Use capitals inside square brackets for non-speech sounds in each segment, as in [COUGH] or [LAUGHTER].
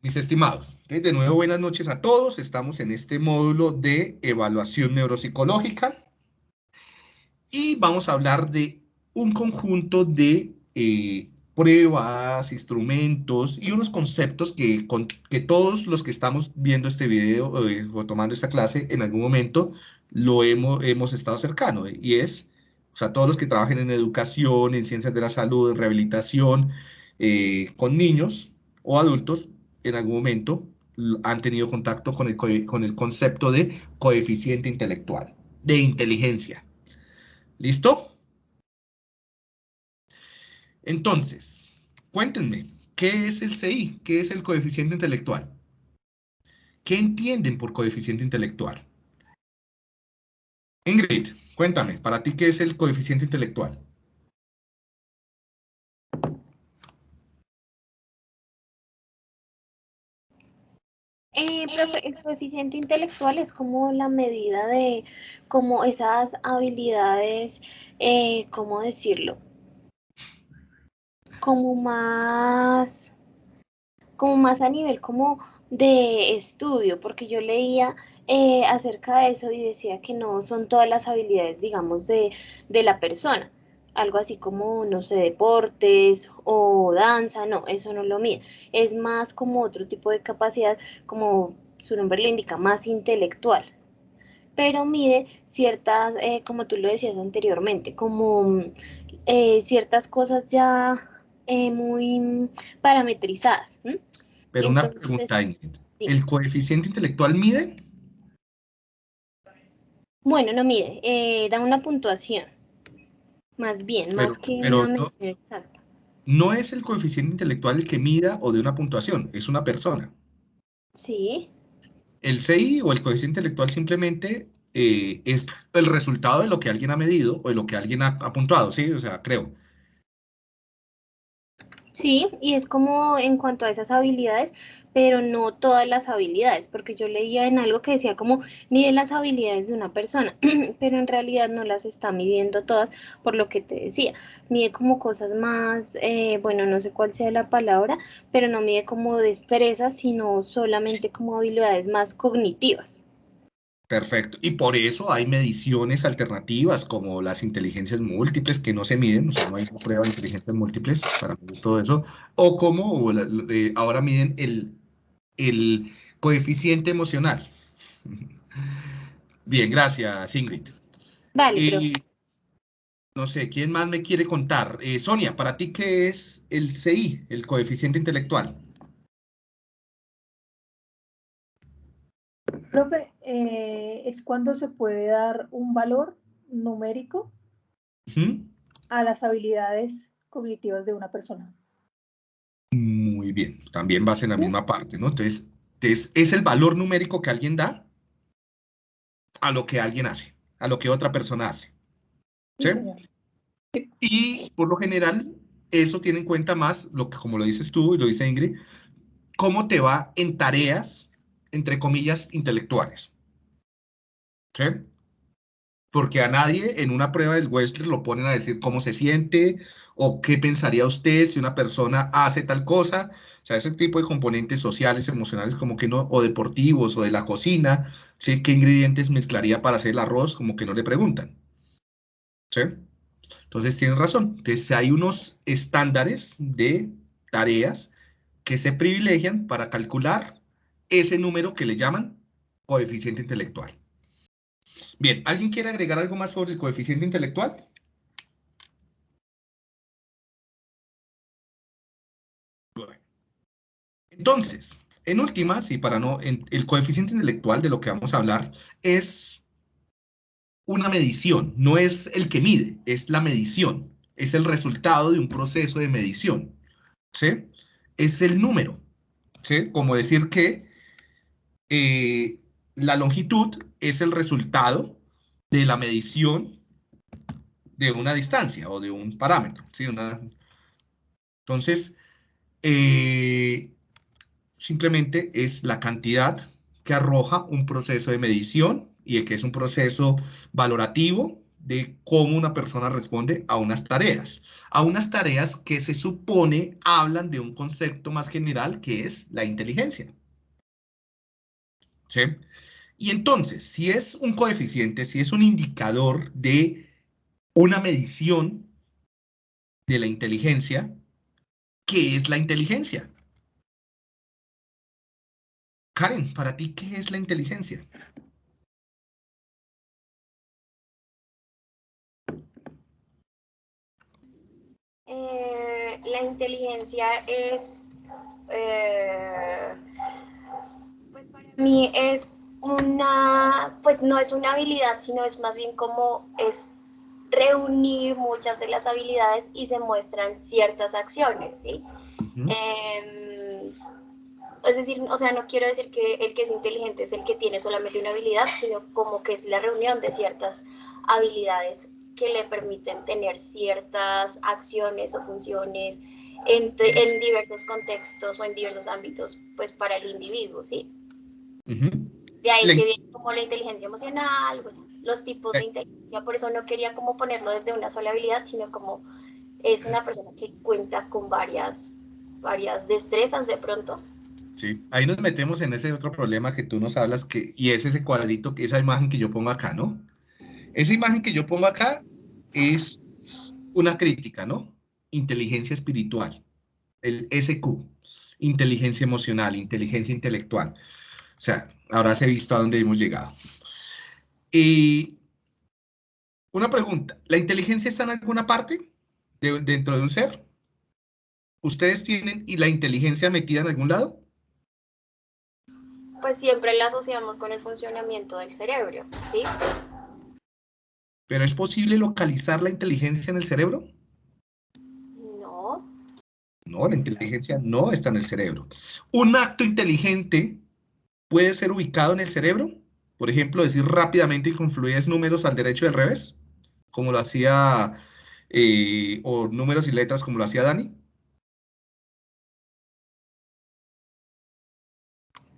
mis estimados, de nuevo buenas noches a todos. Estamos en este módulo de evaluación neuropsicológica. Y vamos a hablar de un conjunto de eh, pruebas, instrumentos y unos conceptos que, que todos los que estamos viendo este video eh, o tomando esta clase en algún momento lo hemos, hemos estado cercano. Y es, o sea, todos los que trabajen en educación, en ciencias de la salud, en rehabilitación, eh, con niños o adultos, en algún momento han tenido contacto con el, con el concepto de coeficiente intelectual, de inteligencia. ¿Listo? Entonces, cuéntenme, ¿qué es el CI? ¿Qué es el coeficiente intelectual? ¿Qué entienden por coeficiente intelectual? Ingrid, cuéntame, para ti, ¿qué es el coeficiente intelectual? Eh, el coeficiente intelectual es como la medida de como esas habilidades, eh, ¿cómo decirlo? Como más, como más a nivel como de estudio, porque yo leía eh, acerca de eso y decía que no son todas las habilidades, digamos, de, de la persona, algo así como, no sé, deportes o danza, no, eso no lo mide. Es más como otro tipo de capacidad, como su nombre lo indica, más intelectual. Pero mide ciertas, eh, como tú lo decías anteriormente, como eh, ciertas cosas ya eh, muy parametrizadas. Pero una pregunta, ¿el coeficiente intelectual mide? Bueno, no mide, da una puntuación. Más bien, más que una no, exacta. No es el coeficiente intelectual el que mida o de una puntuación, es una persona. Sí. El CI o el coeficiente intelectual simplemente eh, es el resultado de lo que alguien ha medido o de lo que alguien ha, ha puntuado, ¿sí? O sea, creo. Sí, y es como en cuanto a esas habilidades, pero no todas las habilidades, porque yo leía en algo que decía como mide las habilidades de una persona, [CLEARS THROAT] pero en realidad no las está midiendo todas, por lo que te decía, mide como cosas más, eh, bueno, no sé cuál sea la palabra, pero no mide como destrezas, sino solamente como habilidades más cognitivas. Perfecto. Y por eso hay mediciones alternativas como las inteligencias múltiples que no se miden, o sea, no hay prueba de inteligencias múltiples para medir todo eso, o como eh, ahora miden el, el coeficiente emocional. Bien, gracias, Ingrid. Vale. no sé, ¿quién más me quiere contar? Eh, Sonia, ¿para ti qué es el CI, el coeficiente intelectual? Profe, eh, es cuando se puede dar un valor numérico a las habilidades cognitivas de una persona. Bien, también vas en la misma parte, ¿no? Entonces, es el valor numérico que alguien da a lo que alguien hace, a lo que otra persona hace. ¿Sí? Y por lo general, eso tiene en cuenta más, lo que, como lo dices tú y lo dice Ingrid, cómo te va en tareas entre comillas, intelectuales. ¿Sí? Porque a nadie en una prueba del Westler lo ponen a decir cómo se siente o qué pensaría usted si una persona hace tal cosa. O sea, ese tipo de componentes sociales, emocionales, como que no, o deportivos, o de la cocina. ¿Qué ingredientes mezclaría para hacer el arroz? Como que no le preguntan. ¿Sí? Entonces tienen razón. Entonces hay unos estándares de tareas que se privilegian para calcular ese número que le llaman coeficiente intelectual. Bien, ¿alguien quiere agregar algo más sobre el coeficiente intelectual? Entonces, en últimas, y para no, el coeficiente intelectual de lo que vamos a hablar es una medición, no es el que mide, es la medición, es el resultado de un proceso de medición, ¿sí? Es el número, ¿sí? Como decir que eh, la longitud es el resultado de la medición de una distancia o de un parámetro. ¿sí? Entonces, eh, simplemente es la cantidad que arroja un proceso de medición y que es un proceso valorativo de cómo una persona responde a unas tareas, a unas tareas que se supone hablan de un concepto más general que es la inteligencia. ¿Sí? Y entonces, si es un coeficiente, si es un indicador de una medición de la inteligencia, ¿qué es la inteligencia? Karen, para ti, ¿qué es la inteligencia? Eh, la inteligencia es, eh, pues para mí es una, pues no es una habilidad, sino es más bien como es reunir muchas de las habilidades y se muestran ciertas acciones, ¿sí? es decir, o sea, no quiero decir que el que es inteligente es el que tiene solamente una habilidad, sino como que es la reunión de ciertas habilidades que le permiten tener ciertas acciones o funciones en, diversos contextos o en diversos ámbitos, pues para el individuo, ¿sí? De ahí que viene como la inteligencia emocional, los tipos de inteligencia, por eso no quería como ponerlo desde una sola habilidad, sino como es una persona que cuenta con varias, varias destrezas de pronto Sí, ahí nos metemos en ese otro problema que tú nos hablas, que, y es ese cuadrito, esa imagen que yo pongo acá, ¿no? Esa imagen que yo pongo acá es una crítica, ¿no? Inteligencia espiritual, el SQ, inteligencia emocional, inteligencia intelectual. O sea, ahora se ha visto a dónde hemos llegado. Y una pregunta, ¿la inteligencia está en alguna parte dentro de un ser? ¿Ustedes tienen y la inteligencia metida en algún lado? pues siempre la asociamos con el funcionamiento del cerebro, ¿sí? ¿Pero es posible localizar la inteligencia en el cerebro? No. No, la inteligencia no está en el cerebro. ¿Un acto inteligente puede ser ubicado en el cerebro? Por ejemplo, decir rápidamente y con fluidez números al derecho y al revés, como lo hacía, eh, o números y letras como lo hacía Dani.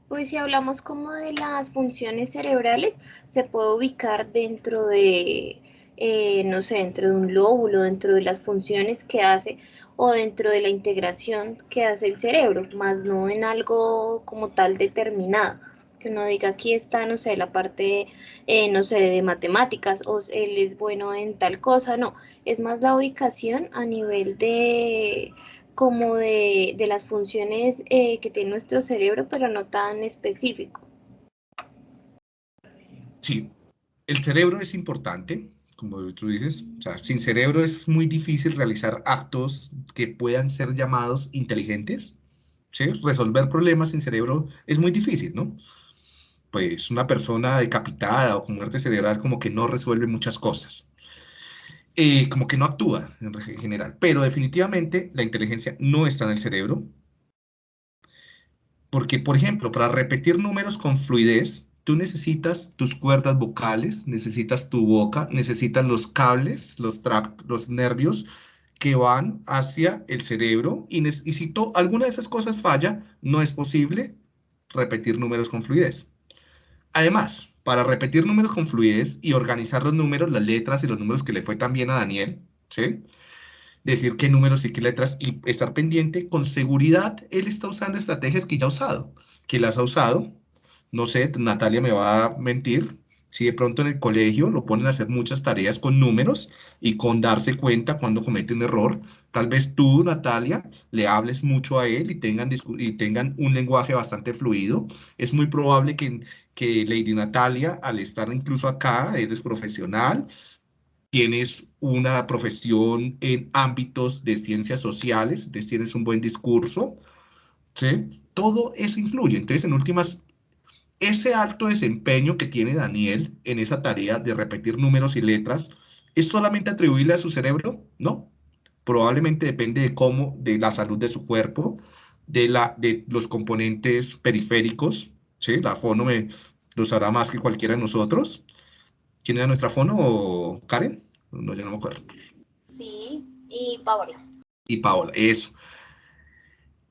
Pues si hablamos como de las funciones cerebrales, se puede ubicar dentro de, eh, no sé, dentro de un lóbulo, dentro de las funciones que hace o dentro de la integración que hace el cerebro, más no en algo como tal determinado. Que uno diga aquí está, no sé, la parte, eh, no sé, de matemáticas o él es bueno en tal cosa, no, es más la ubicación a nivel de, como de, las funciones eh, que tiene nuestro cerebro, pero no tan específico. Sí, el cerebro es importante, como tú dices, o sea, sin cerebro es muy difícil realizar actos que puedan ser llamados inteligentes, ¿sí? Resolver problemas sin cerebro es muy difícil, ¿no? Pues una persona decapitada o con muerte cerebral como que no resuelve muchas cosas. Eh, como que no actúa en general. Pero definitivamente la inteligencia no está en el cerebro. Porque, por ejemplo, para repetir números con fluidez, tú necesitas tus cuerdas vocales, necesitas tu boca, necesitas los cables, los, los nervios que van hacia el cerebro y, y si alguna de esas cosas falla, no es posible repetir números con fluidez. Además, para repetir números con fluidez y organizar los números, las letras y los números que le fue también a Daniel, ¿sí? Decir qué números y qué letras y estar pendiente, con seguridad él está usando estrategias que ya ha usado, que las ha usado, no sé, Natalia me va a mentir, si de pronto en el colegio lo ponen a hacer muchas tareas con números y con darse cuenta cuando comete un error, tal vez tú, Natalia, le hables mucho a él y tengan, y tengan un lenguaje bastante fluido. Es muy probable que, que Lady Natalia, al estar incluso acá, eres profesional, tienes una profesión en ámbitos de ciencias sociales, tienes un buen discurso, ¿sí? Todo eso influye. Entonces, en últimas, ese alto desempeño que tiene Daniel en esa tarea de repetir números y letras, ¿es solamente atribuible a su cerebro? No. Probablemente depende de cómo, de la salud de su cuerpo, de, la, de los componentes periféricos, ¿sí? La fono me, los hará más que cualquiera de nosotros. ¿Quién era nuestra fono? ¿Karen? No, ya no me acuerdo. Sí, y Paola. Y Paola, eso.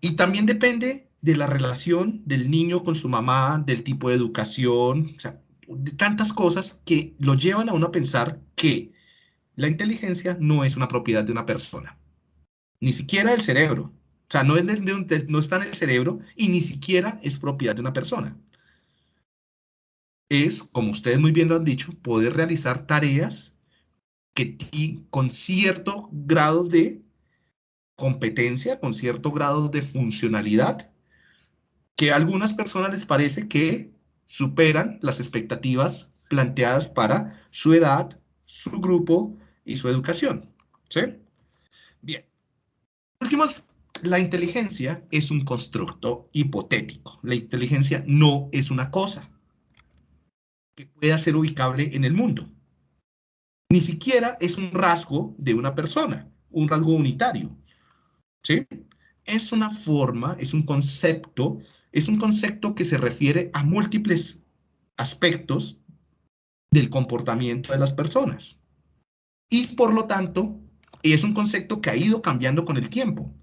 Y también depende de la relación del niño con su mamá, del tipo de educación, o sea, de tantas cosas que lo llevan a uno a pensar que La inteligencia no es una propiedad de una persona, ni siquiera del cerebro. O sea, no, es no está en el cerebro y ni siquiera es propiedad de una persona. Es, como ustedes muy bien lo han dicho, poder realizar tareas que con cierto grado de competencia, con cierto grado de funcionalidad, que a algunas personas les parece que superan las expectativas planteadas para su edad, su grupo y su educación. ¿Sí? Bien. Últimos, la inteligencia es un constructo hipotético. La inteligencia no es una cosa que pueda ser ubicable en el mundo. Ni siquiera es un rasgo de una persona, un rasgo unitario. ¿Sí? Es una forma, es un concepto, es un concepto que se refiere a múltiples aspectos del comportamiento de las personas y por lo tanto es un concepto que ha ido cambiando con el tiempo,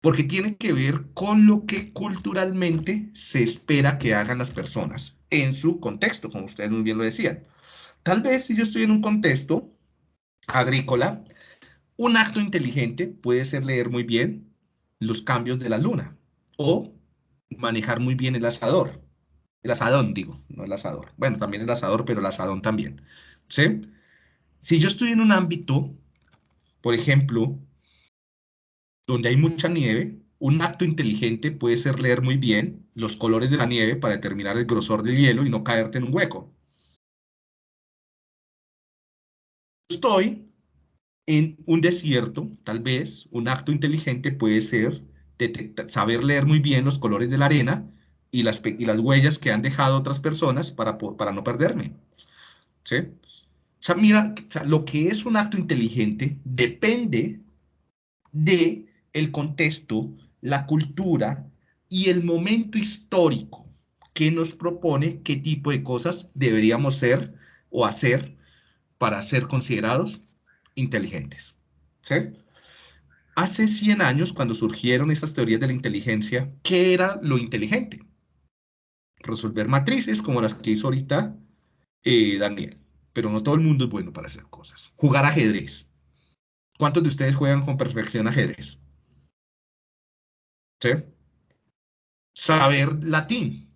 porque tiene que ver con lo que culturalmente se espera que hagan las personas en su contexto, como ustedes muy bien lo decían. Tal vez si yo estoy en un contexto agrícola, un acto inteligente puede ser leer muy bien los cambios de la luna o manejar muy bien el asador. El asadón, digo, no el asador. Bueno, también el asador, pero el asadón también. ¿Sí? Si yo estoy en un ámbito, por ejemplo, donde hay mucha nieve, un acto inteligente puede ser leer muy bien los colores de la nieve para determinar el grosor del hielo y no caerte en un hueco. Estoy en un desierto, tal vez un acto inteligente puede ser saber leer muy bien los colores de la arena y las, y las huellas que han dejado otras personas para, para no perderme. ¿Sí? O sea, mira, lo que es un acto inteligente depende de el contexto, la cultura y el momento histórico que nos propone qué tipo de cosas deberíamos ser o hacer para ser considerados inteligentes. ¿sí? Hace 100 años, cuando surgieron estas teorías de la inteligencia, ¿qué era lo inteligente? Resolver matrices como las que hizo ahorita eh, Daniel pero no todo el mundo es bueno para hacer cosas. Jugar ajedrez. ¿Cuántos de ustedes juegan con perfección ajedrez? ¿Sí? Saber latín.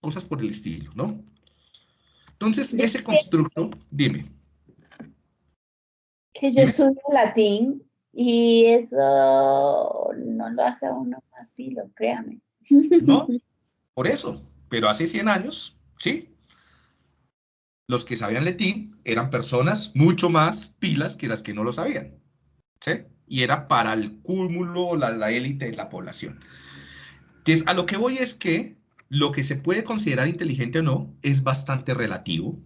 Cosas por el estilo, ¿no? Entonces, ese constructo, dime. Que yo estudio latín y eso no lo hace a uno más filo, créame. [LAUGHS] No, por eso. Pero hace 100 años, sí, los que sabían latín eran personas mucho más pilas que las que no lo sabían. ¿sí? Y era para el cúmulo, la, élite de la población. Entonces, a lo que voy es que lo que se puede considerar inteligente o no es bastante relativo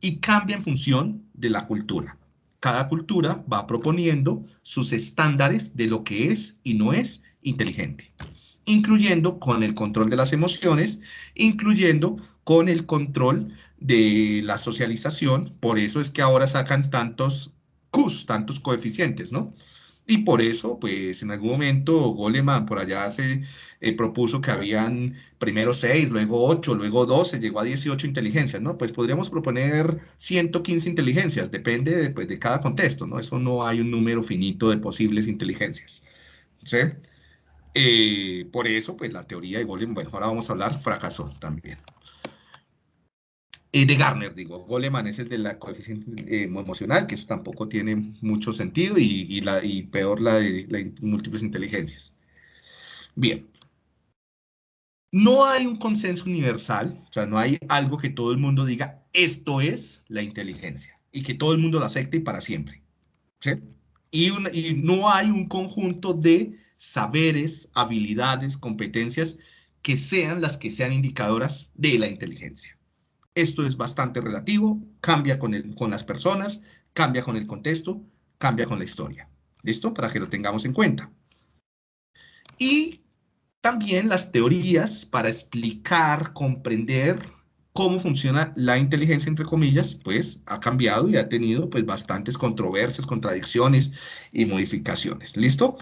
y cambia en función de la cultura. Cada cultura va proponiendo sus estándares de lo que es y no es inteligente, incluyendo con el control de las emociones, incluyendo con el control de la socialización, por eso es que ahora sacan tantos Qs, tantos coeficientes, ¿no? Y por eso, pues en algún momento Goleman por allá se eh, propuso que habían primero 6, luego 8, luego 12, llegó a 18 inteligencias, ¿no? Pues podríamos proponer 115 inteligencias, depende de, pues, de cada contexto, ¿no? Eso no hay un número finito de posibles inteligencias, ¿sí? Eh, por eso, pues la teoría de Goleman, bueno, ahora vamos a hablar, fracasó también. Eh, de Garner, digo, Goleman es el de la coeficiente eh, emocional, que eso tampoco tiene mucho sentido, y, la, y peor la de múltiples inteligencias. Bien. No hay un consenso universal, o sea, no hay algo que todo el mundo diga, esto es la inteligencia, y que todo el mundo lo acepte y para siempre. ¿sí? Y, y no hay un conjunto de saberes, habilidades, competencias que sean las que sean indicadoras de la inteligencia. Esto es bastante relativo, cambia con, el, con las personas, cambia con el contexto, cambia con la historia. ¿Listo? Para que lo tengamos en cuenta. Y también las teorías para explicar, comprender cómo funciona la inteligencia, entre comillas, pues ha cambiado y ha tenido pues bastantes controversias, contradicciones y modificaciones. ¿Listo?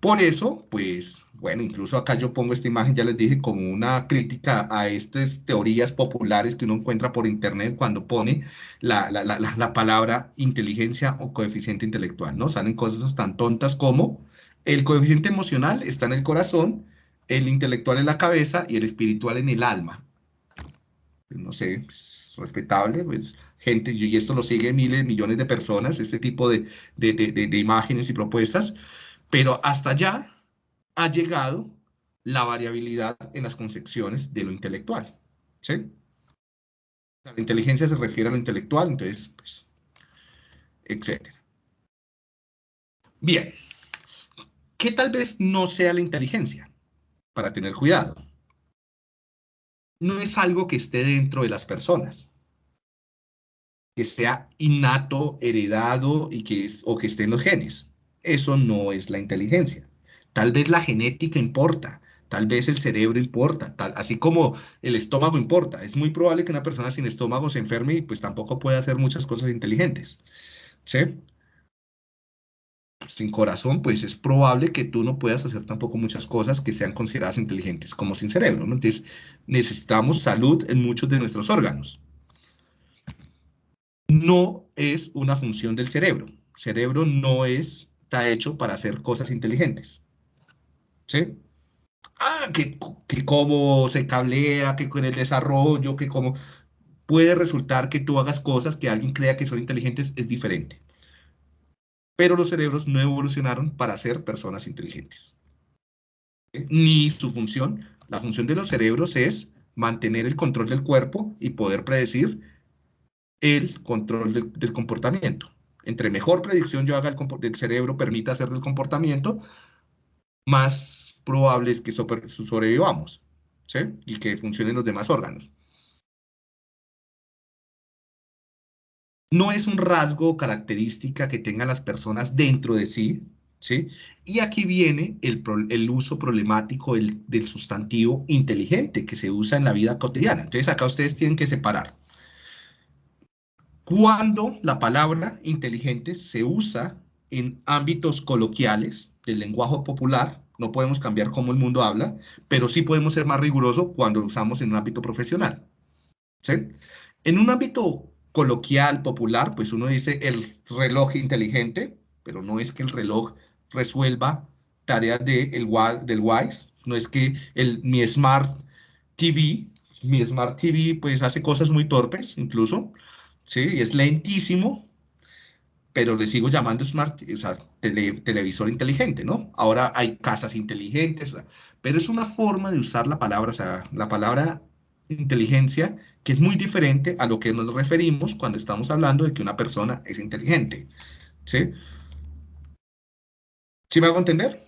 Por eso, pues, bueno, incluso acá yo pongo esta imagen, ya les dije, como una crítica a estas teorías populares que uno encuentra por internet cuando pone la, la palabra inteligencia o coeficiente intelectual, ¿no? Salen cosas tan tontas como el coeficiente emocional está en el corazón, el intelectual en la cabeza y el espiritual en el alma. No sé, pues, respetable, pues gente, y esto lo sigue miles, millones de personas, este tipo de, de, imágenes y propuestas, pero hasta allá ha llegado la variabilidad en las concepciones de lo intelectual. La inteligencia se refiere a lo intelectual, entonces, pues, etc. Bien, ¿qué tal vez no sea la inteligencia? Para tener cuidado. No es algo que esté dentro de las personas que sea innato, heredado y que o que esté en los genes. Eso no es la inteligencia. Tal vez la genética importa, tal vez el cerebro importa, tal, así como el estómago importa. Es muy probable que una persona sin estómago se enferme y pues tampoco pueda hacer muchas cosas inteligentes. ¿Sí? Sin corazón, pues es probable que tú no puedas hacer tampoco muchas cosas que sean consideradas inteligentes como sin cerebro. Entonces, necesitamos salud en muchos de nuestros órganos no es una función del cerebro. Cerebro no es, está hecho para hacer cosas inteligentes. ¿Sí? Ah, que, que cómo se cablea, que con el desarrollo, que cómo... Puede resultar que tú hagas cosas que alguien crea que son inteligentes, es diferente. Pero los cerebros no evolucionaron para ser personas inteligentes. Ni su función. La función de los cerebros es mantener el control del cuerpo y poder predecir el control del, comportamiento. Entre mejor predicción yo haga el, del cerebro permita hacer el comportamiento, más probable es que sobrevivamos y que funcionen los demás órganos. No es un rasgo o característica que tengan las personas dentro de sí, ¿sí? Y aquí viene el, uso problemático del sustantivo inteligente que se usa en la vida cotidiana. Entonces acá ustedes tienen que separar cuando la palabra inteligente se usa en ámbitos coloquiales del lenguaje popular, no podemos cambiar cómo el mundo habla, pero sí podemos ser más rigurosos cuando lo usamos en un ámbito profesional. ¿sí? En un ámbito coloquial, popular, pues uno dice el reloj inteligente, pero no es que el reloj resuelva tareas de el, del WISE, no es que el, mi Smart TV, mi Smart TV pues hace cosas muy torpes incluso, ¿sí? Es lentísimo, pero le sigo llamando smart, o sea, televisor inteligente, ¿no? Ahora hay casas inteligentes, pero es una forma de usar la palabra, o sea, la palabra inteligencia, que es muy diferente a lo que nos referimos cuando estamos hablando de que una persona es inteligente, ¿sí? ¿Sí me hago entender?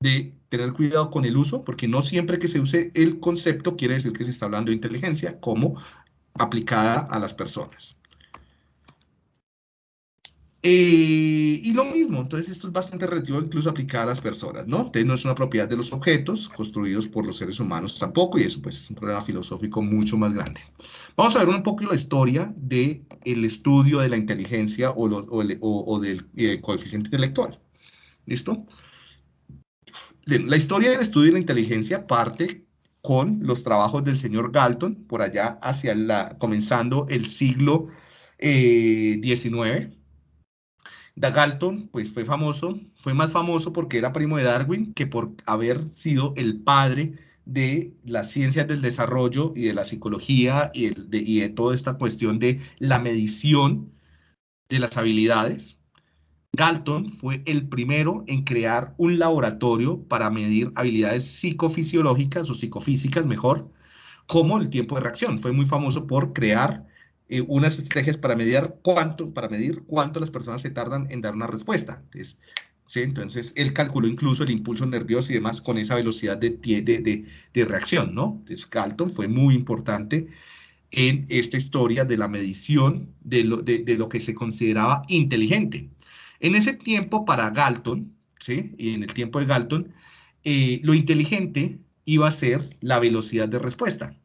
De tener cuidado con el uso, porque no siempre que se use el concepto quiere decir que se está hablando de inteligencia, como aplicada a las personas. Eh, y lo mismo, entonces esto es bastante relativo incluso aplicado a las personas, ¿no? Entonces no es una propiedad de los objetos construidos por los seres humanos tampoco, y eso pues es un problema filosófico mucho más grande. Vamos a ver un poco la historia del el estudio de la inteligencia o, o, del eh, coeficiente intelectual. ¿Listo? La historia del estudio de la inteligencia parte con los trabajos del señor Galton, por allá hacia la, comenzando el siglo XIX. Eh, Galton, pues fue famoso, fue más famoso porque era primo de Darwin que por haber sido el padre de las ciencias del desarrollo y de la psicología y y de toda esta cuestión de la medición de las habilidades. Galton fue el primero en crear un laboratorio para medir habilidades psicofisiológicas o psicofísicas mejor, como el tiempo de reacción. Fue muy famoso por crear eh, unas estrategias para medir cuánto, para medir cuánto las personas se tardan en dar una respuesta. Entonces, ¿sí? Entonces, él calculó incluso el impulso nervioso y demás con esa velocidad de, de, de reacción, ¿no? Entonces, Galton fue muy importante en esta historia de la medición de lo, de lo que se consideraba inteligente. En ese tiempo para Galton, ¿sí? y en el tiempo de Galton, eh, lo inteligente iba a ser la velocidad de respuesta.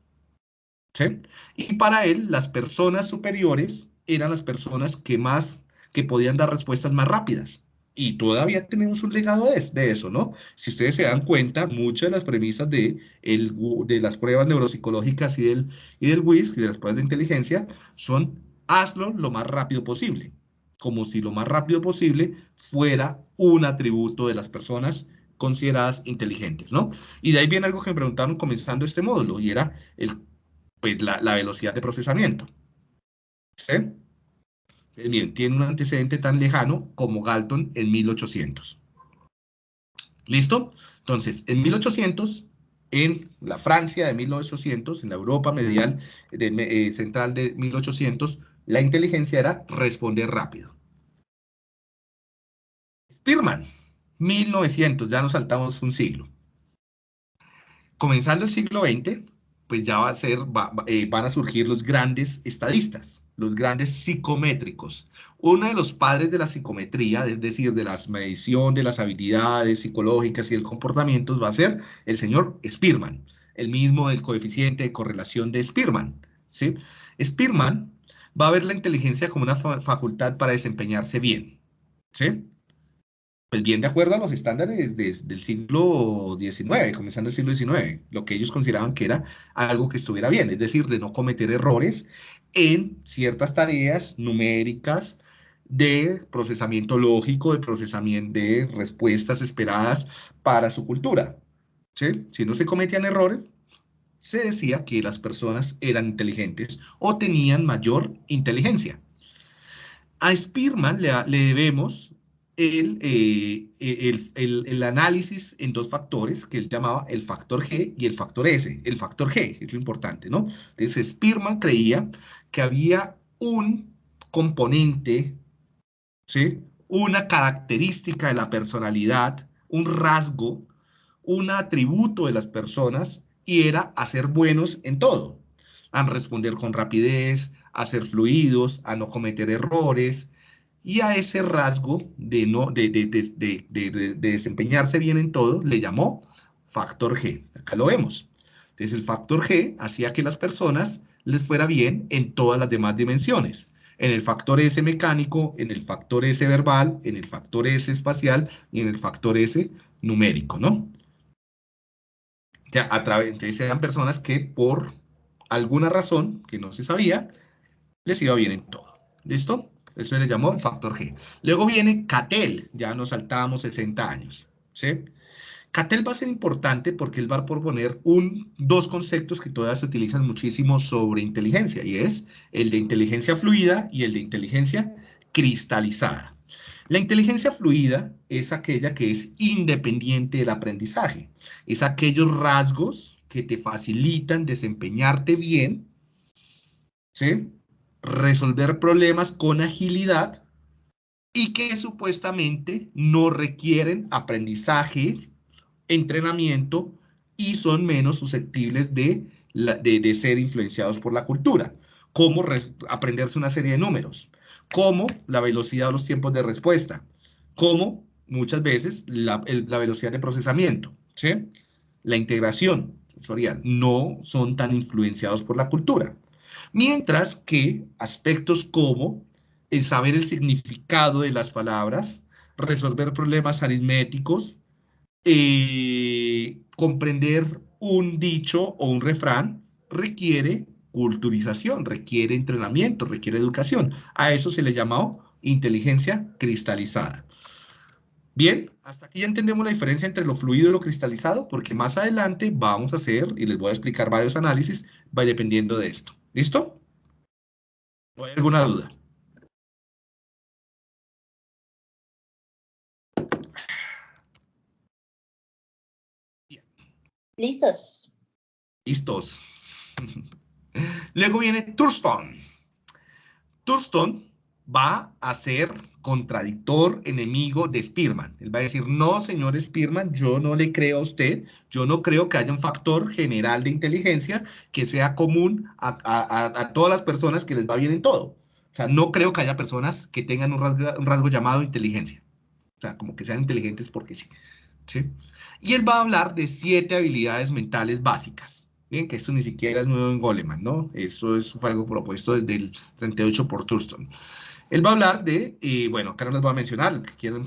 ¿sí? Y para él, las personas superiores eran las personas que más, que podían dar respuestas más rápidas. y todavía tenemos un legado de, eso, ¿no? Si ustedes se dan cuenta, muchas de las premisas de, el, de las pruebas neuropsicológicas y del, y del WISC, y de las pruebas de inteligencia, son hazlo lo más rápido posible, como si lo más rápido posible fuera un atributo de las personas consideradas inteligentes, ¿no? Y de ahí viene algo que me preguntaron comenzando este módulo, y era el, pues, la, velocidad de procesamiento. ¿Sí? bien, tiene un antecedente tan lejano como Galton en 1800. ¿Listo? Entonces, en 1800, en la Francia de 1800, en la Europa medial de, eh, central de 1800, la inteligencia era responder rápido. Spearman, 1900, ya nos saltamos un siglo. Comenzando el siglo XX, pues ya va a ser, eh, van a surgir los grandes estadistas los grandes psicométricos. Uno de los padres de la psicometría, es decir, de la medición de las habilidades psicológicas y el comportamiento, va a ser el señor Spearman, el mismo del coeficiente de correlación de Spearman. ¿sí? Spearman va a ver la inteligencia como una facultad para desempeñarse bien. ¿sí? pues bien de acuerdo a los estándares del siglo XIX, comenzando el siglo XIX, lo que ellos consideraban que era algo que estuviera bien, es decir, de no cometer errores en ciertas tareas numéricas de procesamiento lógico, de procesamiento de respuestas esperadas para su cultura. Si no se cometían errores, se decía que las personas eran inteligentes o tenían mayor inteligencia. A Spearman le, le debemos eh, el, el, análisis en dos factores que él llamaba el factor G y el factor S. El factor G es lo importante, ¿no? Entonces, Spearman creía que había un componente, ¿sí? Una característica de la personalidad, un rasgo, un atributo de las personas y era hacer buenos en todo. A responder con rapidez, a ser fluidos, a no cometer errores, y a ese rasgo de, no, de, desempeñarse bien en todo le llamó factor G. Acá lo vemos. Entonces el factor G hacía que las personas les fuera bien en todas las demás dimensiones. En el factor S mecánico, en el factor S verbal, en el factor S espacial y en el factor S numérico, ¿no? Ya, a través, entonces eran personas que por alguna razón que no se sabía, les iba bien en todo. ¿Listo? Eso se le llamó factor G. Luego viene Cattell, ya nos saltábamos 60 años. ¿sí? Cattell va a ser importante porque él va a proponer un, dos conceptos que todavía se utilizan muchísimo sobre inteligencia, y es el de inteligencia fluida y el de inteligencia cristalizada. La inteligencia fluida es aquella que es independiente del aprendizaje. Es aquellos rasgos que te facilitan desempeñarte bien, ¿sí? resolver problemas con agilidad y que supuestamente no requieren aprendizaje, entrenamiento y son menos susceptibles de, de, ser influenciados por la cultura, como aprenderse una serie de números, como la velocidad de los tiempos de respuesta, como muchas veces la, velocidad de procesamiento, la integración sensorial, no son tan influenciados por la cultura. Mientras que aspectos como el saber el significado de las palabras, resolver problemas aritméticos, eh, comprender un dicho o un refrán, requiere culturización, requiere entrenamiento, requiere educación. A eso se le llamó inteligencia cristalizada. Bien, hasta aquí ya entendemos la diferencia entre lo fluido y lo cristalizado, porque más adelante vamos a hacer, y les voy a explicar varios análisis, va dependiendo de esto. ¿Listo? ¿O hay alguna duda? Listos. Listos. [LAUGHS] Luego viene Thurston. Thurston va a ser contradictor, enemigo de Spearman. Él va a decir, no, señor Spearman, yo no le creo a usted, yo no creo que haya un factor general de inteligencia que sea común a, todas las personas que les va bien en todo. O sea, no creo que haya personas que tengan un rasgo, llamado inteligencia. O sea, como que sean inteligentes porque sí. ¿sí? Y él va a hablar de siete habilidades mentales básicas. Bien, que esto ni siquiera es nuevo en Goleman, ¿no? Eso es algo propuesto desde el 38 por Thurston. Él va a hablar de, y bueno, acá no les voy a mencionar, que quieran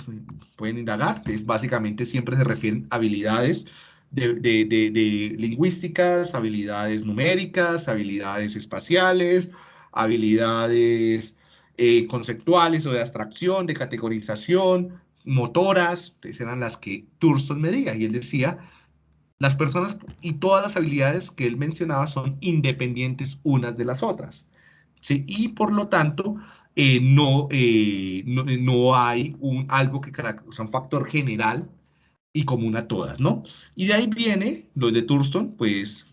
pueden indagar, es básicamente siempre se refieren a habilidades de, de, lingüísticas, habilidades numéricas, habilidades espaciales, habilidades eh, conceptuales o de abstracción, de categorización, motoras, entonces eran las que Thurston medía, y él decía, las personas y todas las habilidades que él mencionaba son independientes unas de las otras. Y por lo tanto, eh, no, eh, no, no, hay un, algo que caracteriza un factor general y común a todas, ¿no? Y de ahí viene lo de Thurston, pues...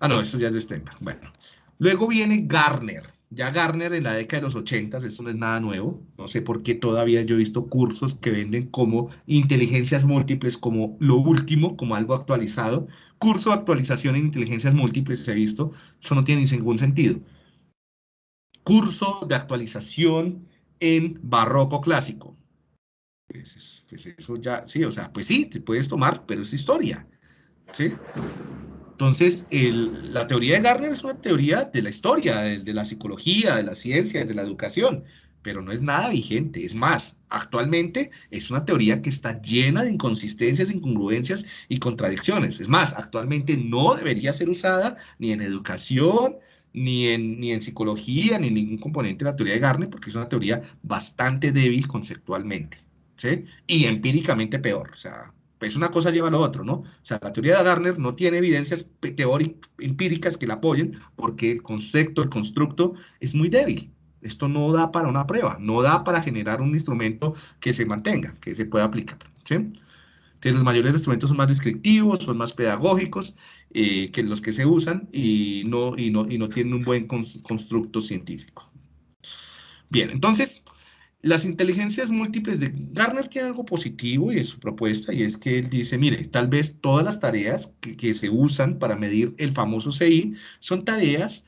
Ah, no, esto ya es de Stenberg. Bueno. Luego viene Garner. Ya Garner en la década de los 80, esto no es nada nuevo. No sé por qué todavía yo he visto cursos que venden como inteligencias múltiples, como lo último, como algo actualizado. Curso de actualización en inteligencias múltiples he visto. Eso no tiene ningún sentido. Curso de actualización en barroco clásico. Pues, pues, eso ya, sí, o sea, pues sí, te puedes tomar, pero es historia, ¿sí? Entonces, la teoría de Garner es una teoría de la historia, de, la psicología, de la ciencia, de la educación, pero no es nada vigente. Es más, actualmente es una teoría que está llena de inconsistencias, incongruencias y contradicciones. Es más, actualmente no debería ser usada ni en educación, ni en, psicología, ni en ningún componente de la teoría de Garner, porque es una teoría bastante débil conceptualmente. Y empíricamente peor, o sea, pues una cosa lleva a lo otro, ¿no? O sea, la teoría de Garner no tiene evidencias teóricas, empíricas que la apoyen porque el concepto, el constructo es muy débil. Esto no da para una prueba, no da para generar un instrumento que se mantenga, que se pueda aplicar, ¿sí? Entonces, los mayores instrumentos son más descriptivos, son más pedagógicos eh, que los que se usan y no, y no, y no tienen un buen constructo científico. Bien, entonces, las inteligencias múltiples de Garner tiene algo positivo y es su propuesta, y es que él dice, mire, tal vez todas las tareas que, que se usan para medir el famoso CI son tareas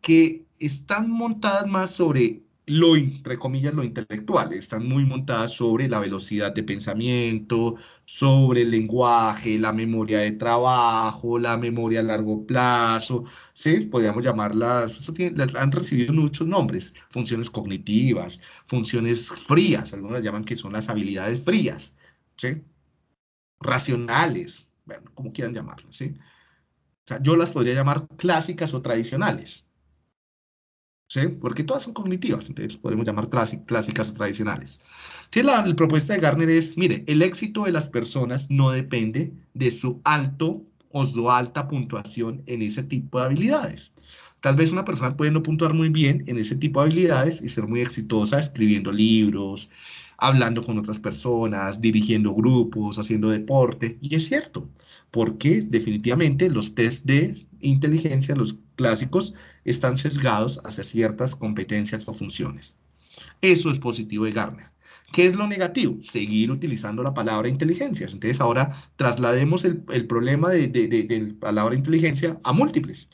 que están montadas más sobre lo, entre comillas, lo intelectual, están muy montadas sobre la velocidad de pensamiento, sobre el lenguaje, la memoria de trabajo, la memoria a largo plazo, ¿sí? Podríamos llamarlas, eso han recibido muchos nombres, funciones cognitivas, funciones frías, algunas llaman que son las habilidades frías, ¿sí? Racionales, bueno, como quieran llamarlas, ¿sí? Yo las podría llamar clásicas o tradicionales, ¿sí? Porque todas son cognitivas, entonces podemos llamar clásicas o tradicionales. Entonces la, propuesta de Garner es, mire, el éxito de las personas no depende de su alto o su alta puntuación en ese tipo de habilidades. Tal vez una persona puede no puntuar muy bien en ese tipo de habilidades y ser muy exitosa escribiendo libros, hablando con otras personas, dirigiendo grupos, haciendo deporte. Y es cierto, porque definitivamente los test de inteligencia, los clásicos, están sesgados hacia ciertas competencias o funciones. Eso es positivo de Garner. ¿Qué es lo negativo? Seguir utilizando la palabra inteligencias. Entonces ahora traslademos el, problema de, de, la palabra inteligencia a múltiples.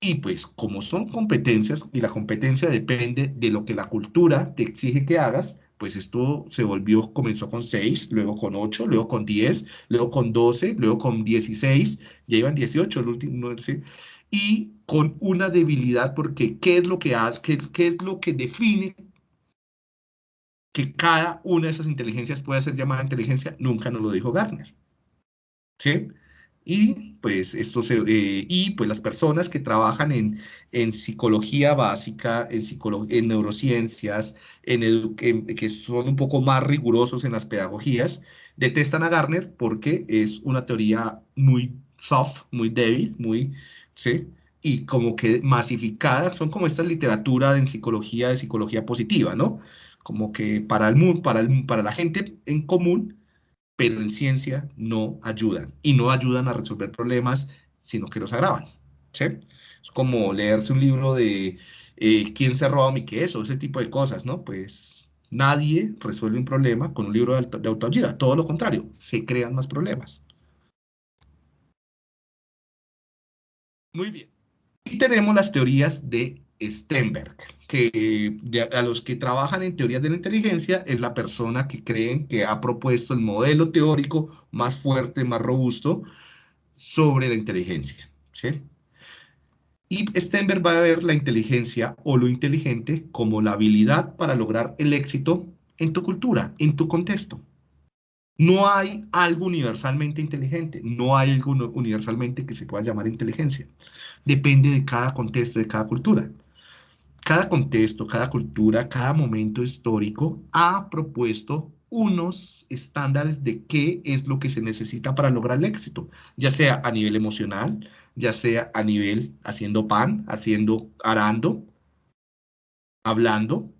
Y pues como son competencias y la competencia depende de lo que la cultura te exige que hagas, pues esto se volvió, comenzó con 6, luego con 8, luego con 10, luego con 12, luego con 16, ya iban 18, el último, no sé y con una debilidad, porque ¿qué es lo que hace? Qué, es lo que define que cada una de esas inteligencias pueda ser llamada inteligencia? Nunca nos lo dijo Garner. ¿Sí? Y pues esto eh, y pues las personas que trabajan en, en psicología básica, en, en neurociencias, en, que son un poco más rigurosos en las pedagogías, detestan a Garner porque es una teoría muy soft, muy débil, muy, ¿sí? Y como que masificadas, son como esta literatura en psicología, de psicología positiva, ¿no? Como que para, el, para, el, para la gente en común, pero en ciencia no ayudan. Y no ayudan a resolver problemas, sino que los agravan. Es como leerse un libro de eh, quién se ha robado mi queso, ese tipo de cosas, ¿no? Pues nadie resuelve un problema con un libro de, de autoayuda, todo lo contrario, se crean más problemas. Muy bien. Y tenemos las teorías de Stenberg, que a los que trabajan en teorías de la inteligencia es la persona que creen que ha propuesto el modelo teórico más fuerte, más robusto sobre la inteligencia. Y Stenberg va a ver la inteligencia o lo inteligente como la habilidad para lograr el éxito en tu cultura, en tu contexto. No hay algo universalmente inteligente, no hay algo universalmente que se pueda llamar inteligencia. Depende de cada contexto, de cada cultura. Cada contexto, cada cultura, cada momento histórico ha propuesto unos estándares de qué es lo que se necesita para lograr el éxito, ya sea a nivel emocional, ya sea a nivel haciendo pan, haciendo arando, hablando,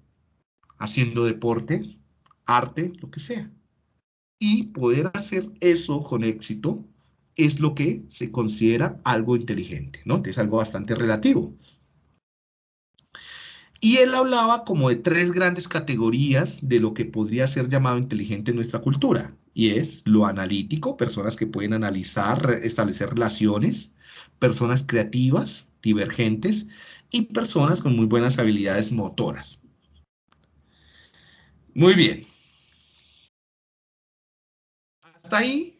haciendo deportes, arte, lo que sea. Y poder hacer eso con éxito es lo que se considera algo inteligente, ¿no? Es algo bastante relativo. Y él hablaba como de tres grandes categorías de lo que podría ser llamado inteligente en nuestra cultura. Y es lo analítico, personas que pueden analizar, establecer relaciones, personas creativas, divergentes y personas con muy buenas habilidades motoras. Muy bien. Hasta ahí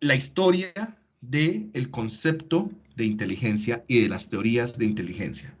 la historia del concepto de inteligencia y de las teorías de inteligencia.